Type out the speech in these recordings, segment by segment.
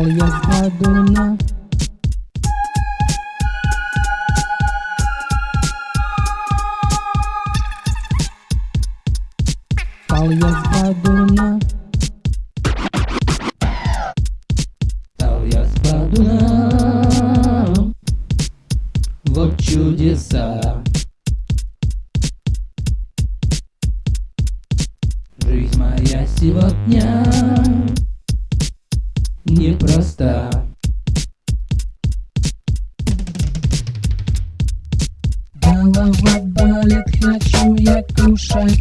Стал я бадуна Стал я с бадуна Вот чудеса. Жизнь моя сегодня непроста Голова болит, хочу я кушать.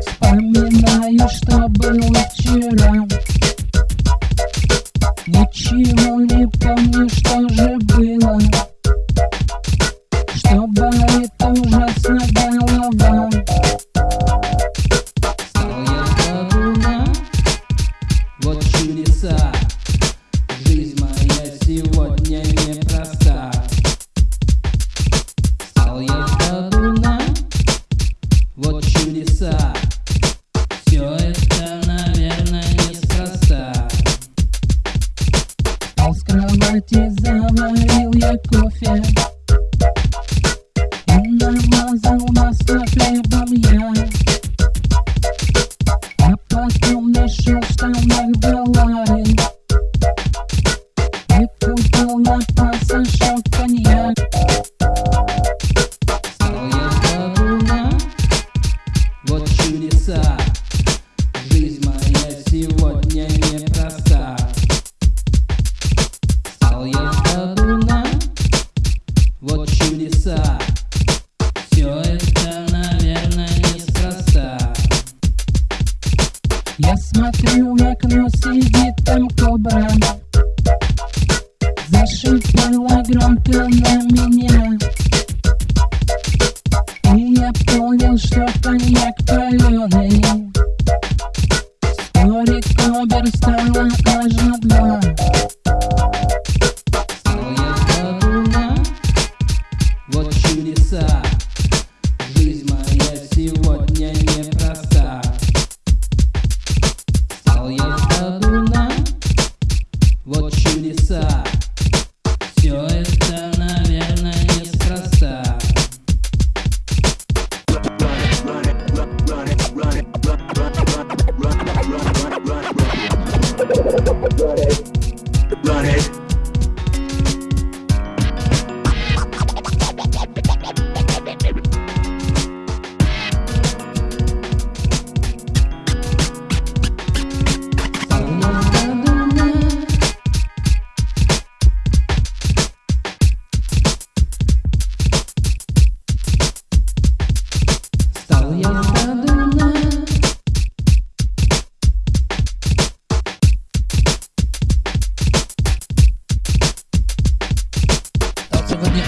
Вспоминаю, что было вчера чудеса Все это, наверное, неспроста. Встал с кровати, заварил я кофе. И намазал масло хлебом я Я смотрю в окно, сидит там кобра. Зашипела громко на меня. И я понял, что коньяк Ready.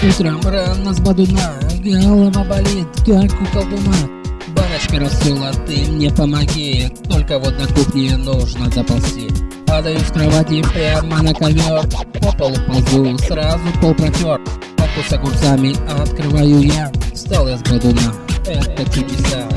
Утром рано с бадуна Голова болит, как у колдуна Баночка рассыла, ты мне помоги Только вот на кухне нужно доползти. Падаю с кровати прямо на ковер По полу ползу, сразу пол протер Папку с огурцами открываю я Встал я с бадуна, это чудеса